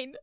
fine.